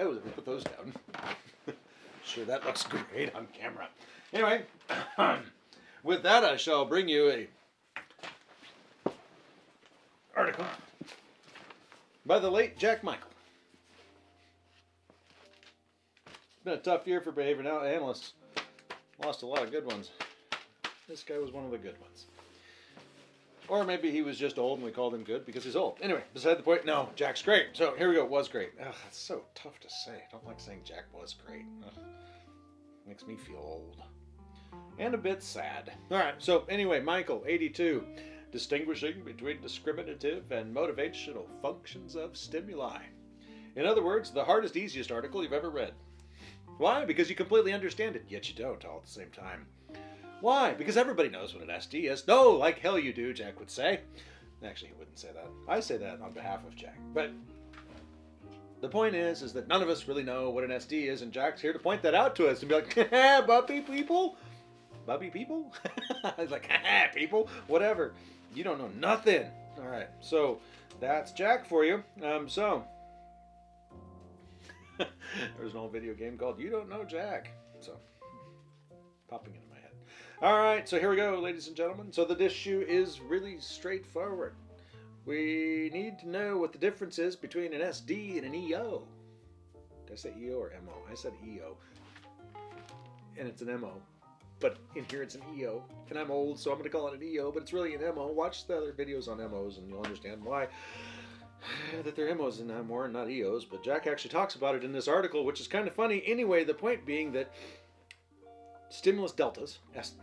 Oh, down. sure, that looks great on camera. Anyway, with that, I shall bring you a article by the late Jack Michael. It's been a tough year for behavior analysts. Lost a lot of good ones. This guy was one of the good ones. Or maybe he was just old and we called him good because he's old. Anyway, beside the point, no, Jack's great. So here we go, was great. Ugh, that's so tough to say. I don't like saying Jack was great. Ugh, makes me feel old. And a bit sad. All right, so anyway, Michael, 82. Distinguishing between discriminative and motivational functions of stimuli. In other words, the hardest, easiest article you've ever read. Why? Because you completely understand it, yet you don't all at the same time. Why? Because everybody knows what an SD is. No, like hell you do, Jack would say. Actually, he wouldn't say that. I say that on behalf of Jack. But the point is, is that none of us really know what an SD is, and Jack's here to point that out to us and be like, Bubby people? Bubby people? like, people? Whatever. You don't know nothing. All right, so that's Jack for you. Um, so, there's an old video game called You Don't Know Jack. So, popping head. All right, so here we go, ladies and gentlemen. So the issue is really straightforward. We need to know what the difference is between an SD and an EO. Did I say EO or MO? I said EO. And it's an MO. But in here it's an EO. And I'm old, so I'm going to call it an EO, but it's really an MO. Watch the other videos on MOs and you'll understand why that they're MOs and more and not EOs. But Jack actually talks about it in this article, which is kind of funny. Anyway, the point being that stimulus deltas, S,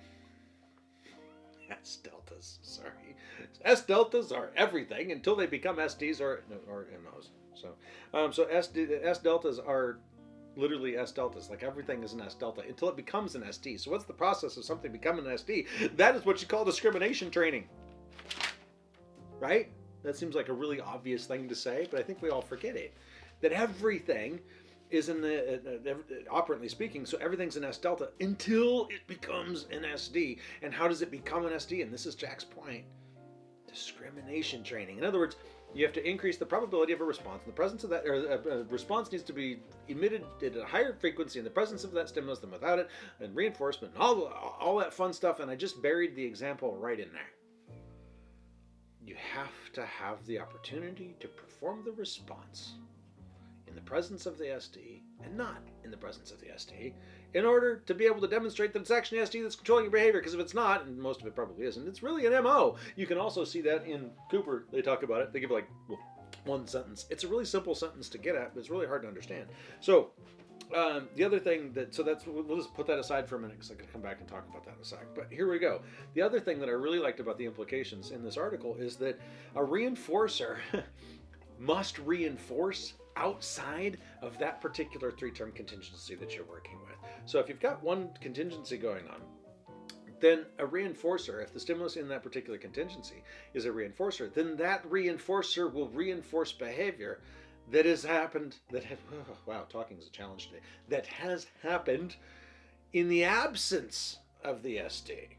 S deltas, sorry. S deltas are everything until they become SDs or, or MOs. So, um, so SD, S deltas are literally S deltas. Like everything is an S delta until it becomes an SD. So what's the process of something becoming an SD? That is what you call discrimination training. Right? That seems like a really obvious thing to say, but I think we all forget it. That everything is in the, uh, uh, operantly speaking, so everything's an S delta until it becomes an SD. And how does it become an SD? And this is Jack's point discrimination training. In other words, you have to increase the probability of a response. In the presence of that, or a, a, response needs to be emitted at a higher frequency in the presence of that stimulus than without it, and reinforcement, and all, all that fun stuff. And I just buried the example right in there. You have to have the opportunity to perform the response in the presence of the SD and not in the presence of the SD in order to be able to demonstrate that it's actually SD that's controlling your behavior. Because if it's not, and most of it probably isn't, it's really an MO. You can also see that in Cooper. They talk about it. They give like one sentence. It's a really simple sentence to get at, but it's really hard to understand. So um, the other thing that, so that's, we'll just put that aside for a minute because I can come back and talk about that in a sec. But here we go. The other thing that I really liked about the implications in this article is that a reinforcer must reinforce outside of that particular three-term contingency that you're working with. So if you've got one contingency going on, then a reinforcer, if the stimulus in that particular contingency is a reinforcer, then that reinforcer will reinforce behavior that has happened, that oh, wow, talking is a challenge today, that has happened in the absence of the SD.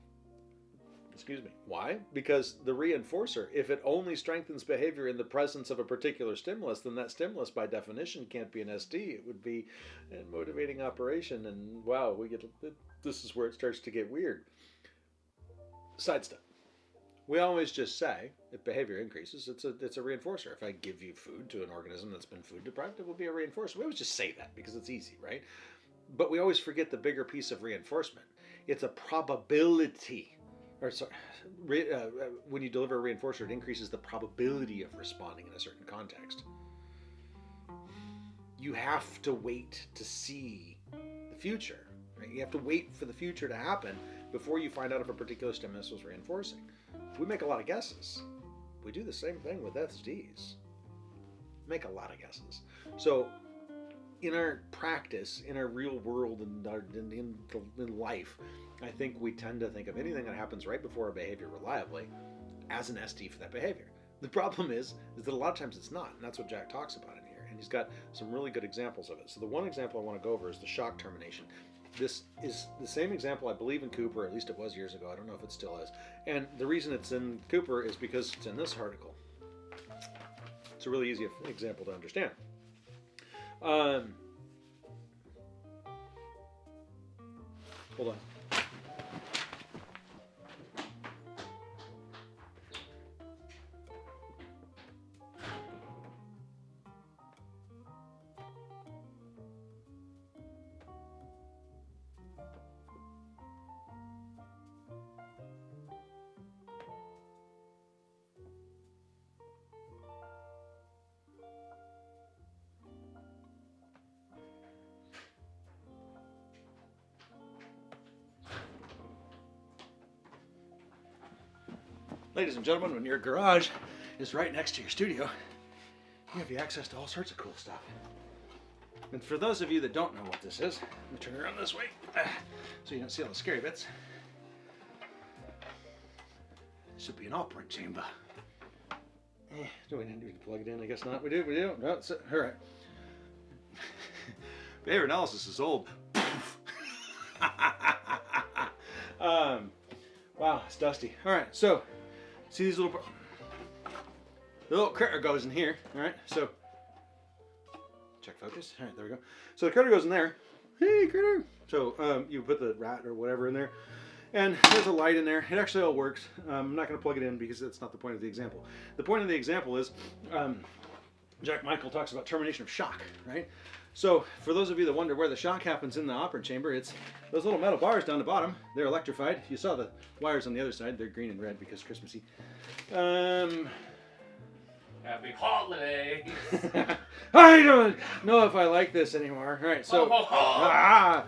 Excuse me. Why? Because the reinforcer, if it only strengthens behavior in the presence of a particular stimulus, then that stimulus by definition can't be an SD. It would be a motivating operation. And wow, we get this is where it starts to get weird. Side step. We always just say if behavior increases, it's a it's a reinforcer. If I give you food to an organism that's been food deprived, it will be a reinforcer. We always just say that because it's easy, right? But we always forget the bigger piece of reinforcement. It's a probability or sorry, re, uh, uh, when you deliver a reinforcer, it increases the probability of responding in a certain context. You have to wait to see the future. Right? You have to wait for the future to happen before you find out if a particular stimulus was reinforcing. We make a lot of guesses. We do the same thing with SDs. Make a lot of guesses. So in our practice, in our real world, and in, in, in life, I think we tend to think of anything that happens right before a behavior reliably as an SD for that behavior. The problem is, is that a lot of times it's not, and that's what Jack talks about in here. And he's got some really good examples of it. So the one example I want to go over is the shock termination. This is the same example I believe in Cooper, at least it was years ago. I don't know if it still is. And the reason it's in Cooper is because it's in this article. It's a really easy example to understand. Um, Hold on. Ladies and gentlemen, when your garage is right next to your studio, you have access to all sorts of cool stuff. And for those of you that don't know what this is, let me turn around this way so you don't see all the scary bits. This would be an operant chamber. Eh, do we need to plug it in? I guess not. We do, we do. No, it's, all right. Behavior analysis is old. um, wow, it's dusty. All right, so See these little, the little critter goes in here, all right? So, check focus. All right, there we go. So the critter goes in there. Hey, critter. So um, you put the rat or whatever in there, and there's a light in there. It actually all works. Um, I'm not going to plug it in because that's not the point of the example. The point of the example is um, Jack Michael talks about termination of shock, right? So for those of you that wonder where the shock happens in the operant chamber, it's those little metal bars down the bottom. They're electrified. You saw the wires on the other side. They're green and red because Christmassy. Um, Happy holidays. I don't know if I like this anymore. All right, so ah.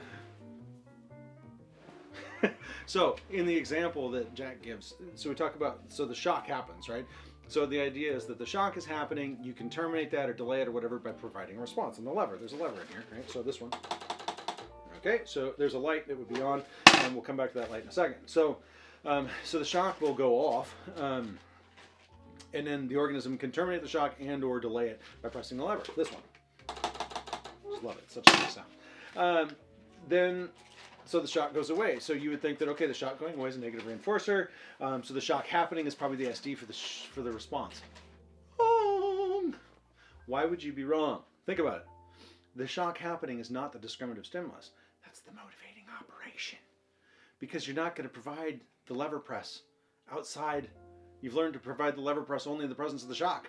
so in the example that Jack gives, so we talk about so the shock happens, right? So the idea is that the shock is happening, you can terminate that or delay it or whatever by providing a response. And the lever, there's a lever in here, right? So this one. Okay, so there's a light that would be on, and we'll come back to that light in a second. So, um, so the shock will go off, um, and then the organism can terminate the shock and or delay it by pressing the lever. This one. Just love it, such a nice sound. Um, then so the shock goes away. So you would think that okay, the shock going away is a negative reinforcer. Um, so the shock happening is probably the SD for the for the response. Wrong. Why would you be wrong? Think about it. The shock happening is not the discriminative stimulus. That's the motivating operation. Because you're not going to provide the lever press outside. You've learned to provide the lever press only in the presence of the shock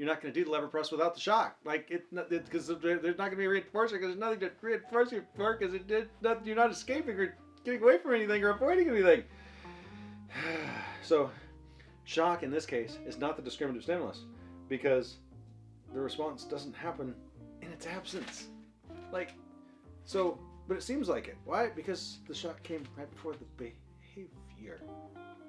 you're not going to do the lever press without the shock. Like it, because there's not going to be a reinforcer because there's nothing to reinforce you for because it did not, you're not escaping or getting away from anything or avoiding anything. so, shock in this case is not the discriminative stimulus because the response doesn't happen in its absence. Like, so, but it seems like it. Why? Because the shock came right before the behavior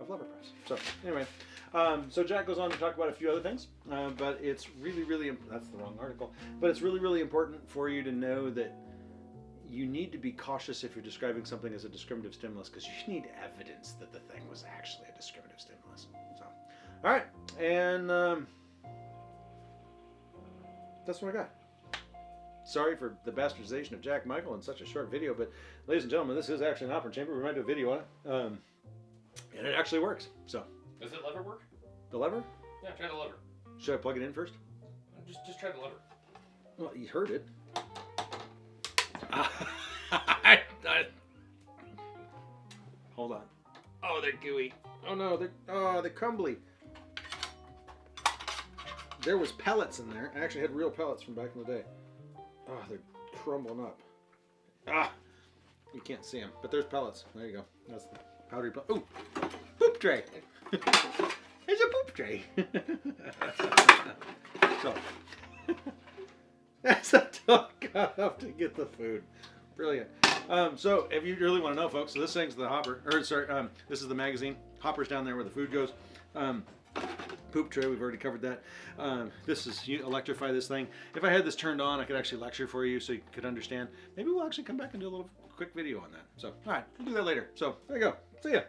of lever press. So, anyway. Um, so Jack goes on to talk about a few other things, uh, but it's really, really, that's the wrong article, but it's really, really important for you to know that you need to be cautious if you're describing something as a discriminative stimulus because you need evidence that the thing was actually a discriminative stimulus. So, all right, and um, that's what I got. Sorry for the bastardization of Jack Michael in such a short video, but ladies and gentlemen, this is actually an operant chamber. We might do a video on it, um, and it actually works. So. Does it lever work? The lever? Yeah, try the lever. Should I plug it in first? Just, just try the lever. Well, you heard it. Hold on. Oh, they're gooey. Oh no, they're oh they're crumbly. There was pellets in there. I actually had real pellets from back in the day. Oh, they're crumbling up. Ah, you can't see them, but there's pellets. There you go. That's the powdery. Ooh, poop tray. it's a poop tray. so, as a got up to get the food. Brilliant. Um, so, if you really want to know, folks, so this thing's the hopper, or sorry, um, this is the magazine. Hopper's down there where the food goes. Um, poop tray, we've already covered that. Um, this is, you electrify this thing. If I had this turned on, I could actually lecture for you so you could understand. Maybe we'll actually come back and do a little quick video on that. So, all right, we'll do that later. So, there you go. See ya.